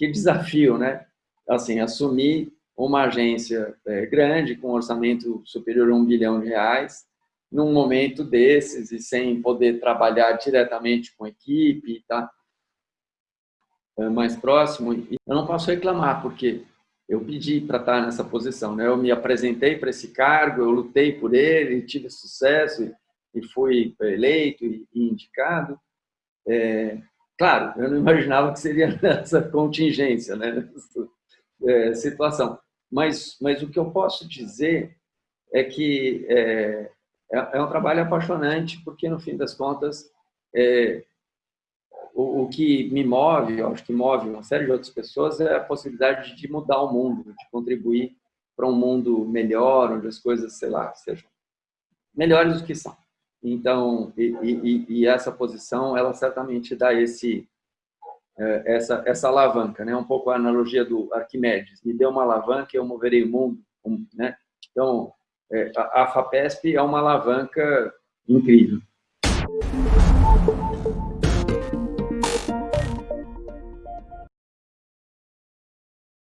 que desafio, né? Assim, assumir uma agência é, grande, com um orçamento superior a um bilhão de reais, num momento desses e sem poder trabalhar diretamente com equipe, tá? É, mais próximo, eu não posso reclamar, porque eu pedi para estar nessa posição, né? Eu me apresentei para esse cargo, eu lutei por ele, tive sucesso e fui eleito e indicado. É, claro, eu não imaginava que seria nessa contingência, né? Nessa, é, situação. Mas, mas o que eu posso dizer é que é, é, é um trabalho apaixonante, porque no fim das contas, é, o, o, que me move, eu acho que move uma série de outras pessoas, é a possibilidade de mudar o mundo, de contribuir para um mundo melhor, onde as coisas, sei lá, sejam melhores do que são. Então, e, e, e essa posição, ela certamente dá esse, é, essa, essa alavanca, né? um pouco a analogia do Arquimedes, me deu uma alavanca eu moverei o mundo. Né? Então, é, a FAPESP é uma alavanca incrível.